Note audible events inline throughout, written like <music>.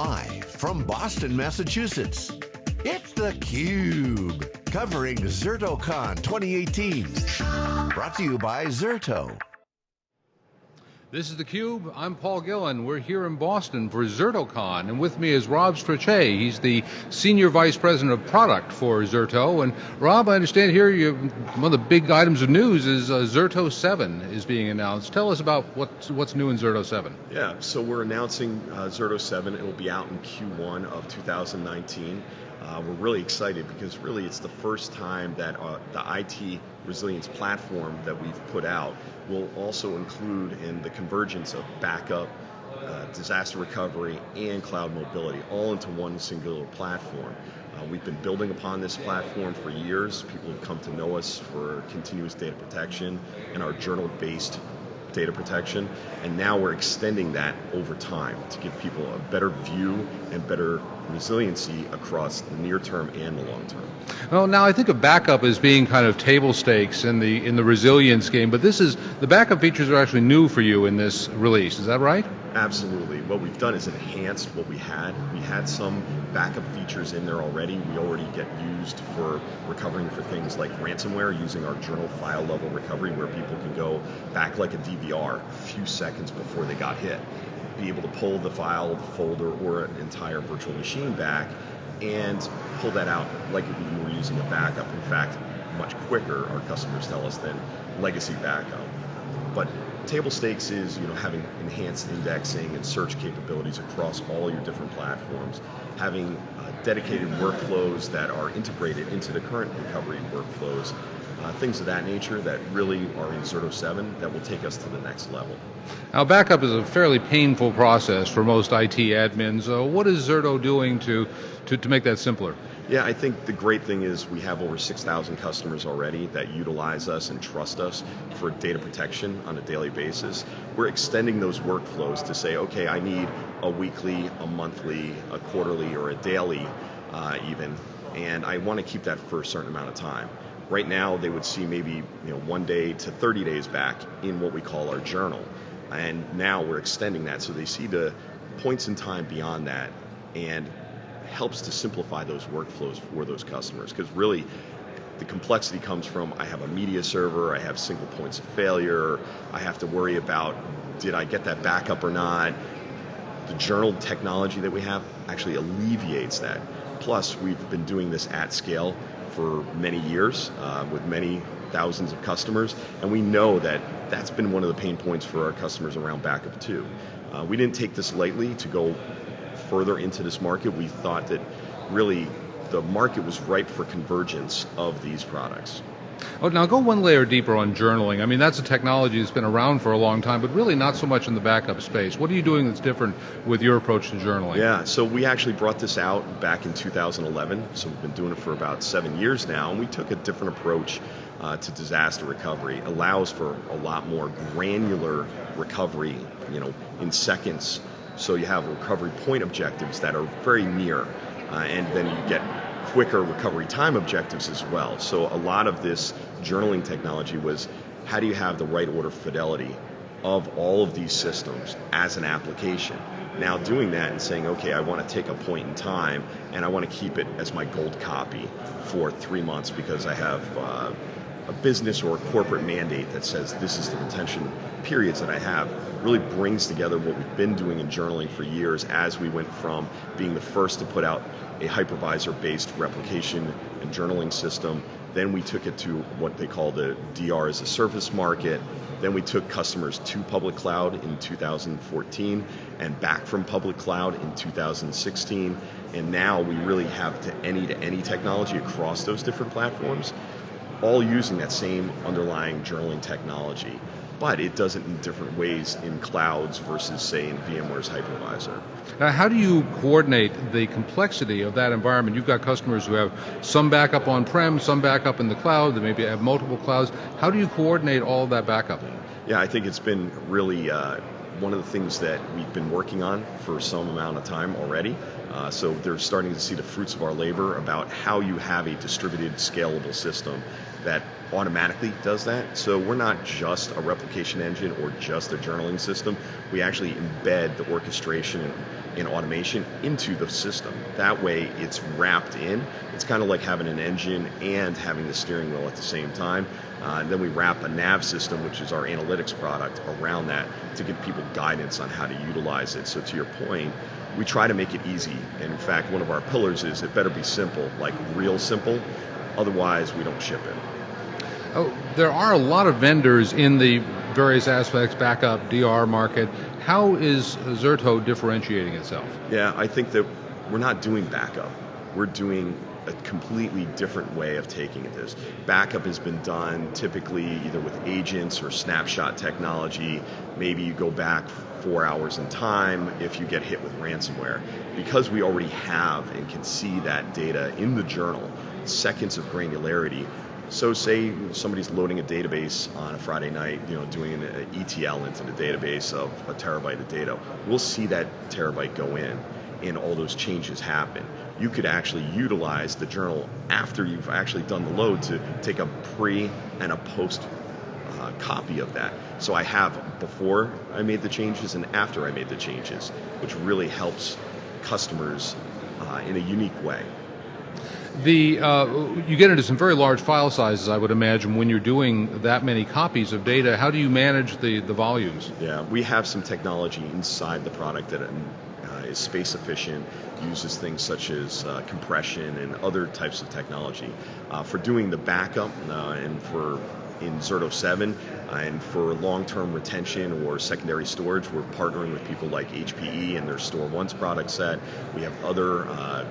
Live from Boston, Massachusetts, it's theCUBE, covering ZertoCon 2018. Brought to you by Zerto. This is theCUBE, I'm Paul Gillin. We're here in Boston for ZertoCon, and with me is Rob Strechay. He's the Senior Vice President of Product for Zerto. And Rob, I understand here you, one of the big items of news is uh, Zerto 7 is being announced. Tell us about what's, what's new in Zerto 7. Yeah, so we're announcing uh, Zerto 7. It will be out in Q1 of 2019. Uh, we're really excited because really it's the first time that uh, the IT resilience platform that we've put out will also include in the convergence of backup, uh, disaster recovery, and cloud mobility, all into one singular platform. Uh, we've been building upon this platform for years. People have come to know us for continuous data protection and our journal-based data protection, and now we're extending that over time to give people a better view and better resiliency across the near term and the long term. Well, now I think of backup as being kind of table stakes in the in the resilience game, but this is the backup features are actually new for you in this release. Is that right? Absolutely. What we've done is enhanced what we had. We had some backup features in there already. We already get used for recovering for things like ransomware using our journal file level recovery where people can go back like a DVR a few seconds before they got hit be able to pull the file, the folder, or an entire virtual machine back and pull that out like if you were using a backup. In fact, much quicker, our customers tell us, than legacy backup. But table stakes is you know having enhanced indexing and search capabilities across all your different platforms, having uh, dedicated workflows that are integrated into the current recovery workflows, uh, things of that nature that really are in Zerto 7 that will take us to the next level. Now backup is a fairly painful process for most IT admins. Uh, what is Zerto doing to, to, to make that simpler? Yeah, I think the great thing is we have over 6,000 customers already that utilize us and trust us for data protection on a daily basis. We're extending those workflows to say, okay, I need a weekly, a monthly, a quarterly, or a daily uh, even, and I want to keep that for a certain amount of time. Right now, they would see maybe you know one day to 30 days back in what we call our journal, and now we're extending that so they see the points in time beyond that, and helps to simplify those workflows for those customers because really the complexity comes from I have a media server, I have single points of failure, I have to worry about did I get that backup or not. The journal technology that we have actually alleviates that. Plus, we've been doing this at scale for many years uh, with many thousands of customers, and we know that that's been one of the pain points for our customers around backup too. Uh, we didn't take this lightly to go further into this market, we thought that really the market was ripe for convergence of these products. Oh, now go one layer deeper on journaling. I mean, that's a technology that's been around for a long time, but really not so much in the backup space. What are you doing that's different with your approach to journaling? Yeah, so we actually brought this out back in 2011, so we've been doing it for about seven years now, and we took a different approach uh, to disaster recovery. It allows for a lot more granular recovery, you know, in seconds so you have recovery point objectives that are very near, uh, and then you get quicker recovery time objectives as well. So a lot of this journaling technology was how do you have the right order fidelity of all of these systems as an application. Now doing that and saying, okay, I want to take a point in time and I want to keep it as my gold copy for three months because I have uh, a business or a corporate mandate that says this is the retention periods that I have really brings together what we've been doing in journaling for years as we went from being the first to put out a hypervisor based replication and journaling system. Then we took it to what they call the DR as a service market. Then we took customers to public cloud in 2014 and back from public cloud in 2016. And now we really have to any to any technology across those different platforms all using that same underlying journaling technology, but it does it in different ways in clouds versus, say, in VMware's hypervisor. Now, how do you coordinate the complexity of that environment? You've got customers who have some backup on prem, some backup in the cloud, they maybe have multiple clouds. How do you coordinate all that backup? Yeah, I think it's been really uh, one of the things that we've been working on for some amount of time already. Uh, so they're starting to see the fruits of our labor about how you have a distributed, scalable system that automatically does that. So we're not just a replication engine or just a journaling system. We actually embed the orchestration and automation into the system. That way it's wrapped in. It's kind of like having an engine and having the steering wheel at the same time. Uh, and then we wrap a nav system, which is our analytics product, around that to give people guidance on how to utilize it. So to your point, we try to make it easy. And in fact, one of our pillars is it better be simple, like real simple. Otherwise, we don't ship it. Oh, there are a lot of vendors in the various aspects, backup, DR market. How is Zerto differentiating itself? Yeah, I think that we're not doing backup. We're doing a completely different way of taking this. Backup has been done typically either with agents or snapshot technology. Maybe you go back four hours in time if you get hit with ransomware. Because we already have and can see that data in the journal, seconds of granularity. So say somebody's loading a database on a Friday night, you know, doing an ETL into the database of a terabyte of data. We'll see that terabyte go in and all those changes happen you could actually utilize the journal after you've actually done the load to take a pre and a post uh, copy of that. So I have before I made the changes and after I made the changes, which really helps customers uh, in a unique way. The uh, you get into some very large file sizes, I would imagine, when you're doing that many copies of data. How do you manage the, the volumes? Yeah, we have some technology inside the product that is space efficient, uses things such as uh, compression and other types of technology. Uh, for doing the backup uh, and for in Zerto 7 uh, and for long-term retention or secondary storage, we're partnering with people like HPE and their StoreOnce product set. We have other uh,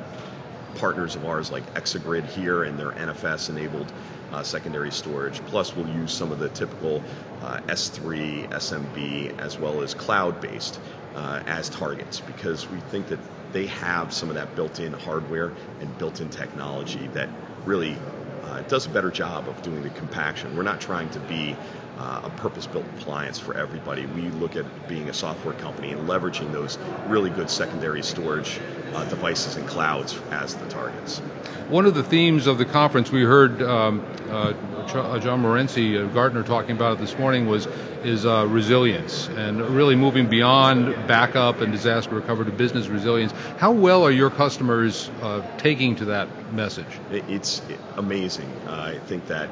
partners of ours like ExaGrid here and their NFS enabled uh, secondary storage. Plus, we'll use some of the typical uh, S3, SMB, as well as cloud based uh, as targets because we think that they have some of that built in hardware and built in technology that really uh, does a better job of doing the compaction. We're not trying to be uh, a purpose-built appliance for everybody. We look at being a software company and leveraging those really good secondary storage uh, devices and clouds as the targets. One of the themes of the conference we heard um, uh, uh John Morency, uh, Gartner, talking about it this morning was is uh, resilience and really moving beyond backup and disaster recovery to business resilience. How well are your customers taking to that message? It's amazing. I think that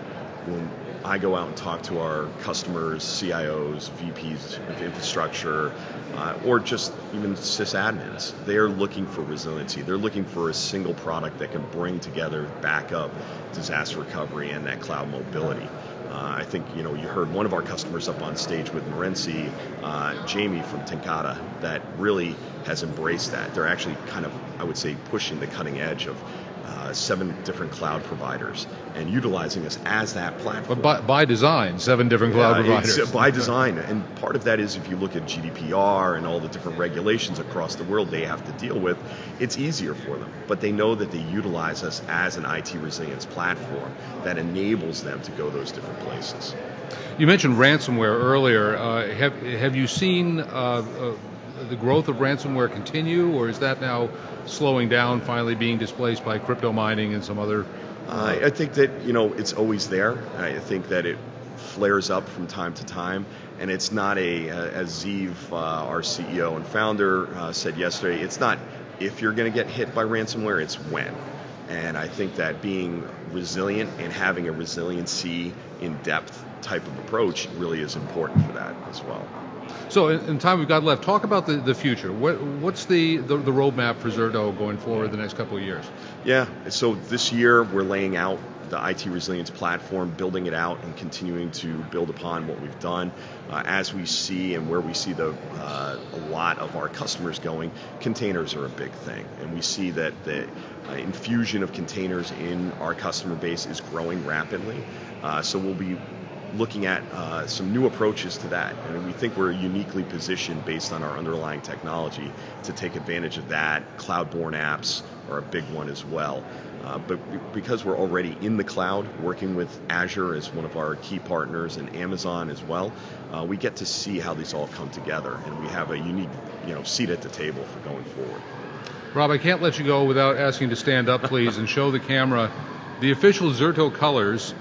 when I go out and talk to our customers, CIOs, VPs of infrastructure, uh, or just even sysadmins, they're looking for resiliency. They're looking for a single product that can bring together backup, disaster recovery, and that cloud mobility. Uh, I think you know you heard one of our customers up on stage with Morency, uh, Jamie from Tenkata, that really has embraced that. They're actually kind of, I would say, pushing the cutting edge of uh, seven different cloud providers and utilizing us as that platform. But by, by design, seven different cloud yeah, providers. by design. And part of that is if you look at GDPR and all the different regulations across the world they have to deal with, it's easier for them. But they know that they utilize us as an IT resilience platform that enables them to go those different places. You mentioned ransomware earlier. Uh, have, have you seen uh, uh the growth of ransomware continue, or is that now slowing down, finally being displaced by crypto mining and some other? Uh, I think that you know it's always there. I think that it flares up from time to time, and it's not a as Ziv, uh, our CEO and founder, uh, said yesterday. It's not if you're going to get hit by ransomware, it's when. And I think that being resilient and having a resiliency in depth type of approach really is important for that as well. So, in, time we've got left, talk about the, the future. What, what's the, the, the roadmap for Zerto going forward the next couple of years? Yeah, so this year we're laying out the IT resilience platform, building it out and continuing to build upon what we've done. Uh, as we see and where we see the uh, a lot of our customers going, containers are a big thing, and we see that the uh, infusion of containers in our customer base is growing rapidly. Uh, so we'll be looking at uh, some new approaches to that. And we think we're uniquely positioned based on our underlying technology to take advantage of that. Cloud-born apps are a big one as well. Uh, but because we're already in the cloud, working with Azure as one of our key partners and Amazon as well, uh, we get to see how these all come together, and we have a unique, you know, seat at the table for going forward. Rob, I can't let you go without asking to stand up, please, and show the camera the official Zerto colors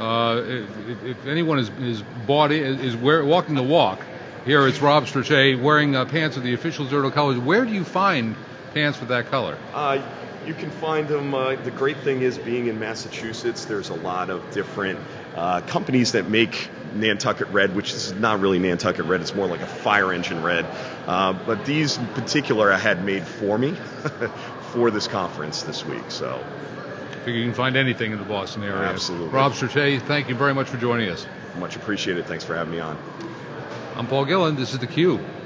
Uh, if, if anyone is, is bought is, wear, walking the walk, here it's Rob Strechay wearing uh, pants of the official Zerto colors. Where do you find pants with that color? Uh, you can find them. Uh, the great thing is being in Massachusetts, there's a lot of different uh, companies that make Nantucket red, which is not really Nantucket red, it's more like a fire engine red. But these in particular I had made for me <laughs> for this conference this week. So you can find anything in the Boston area. Absolutely. Rob Strechay, thank you very much for joining us. Much appreciated. Thanks for having me on. I'm Paul Gillin. This is theCUBE.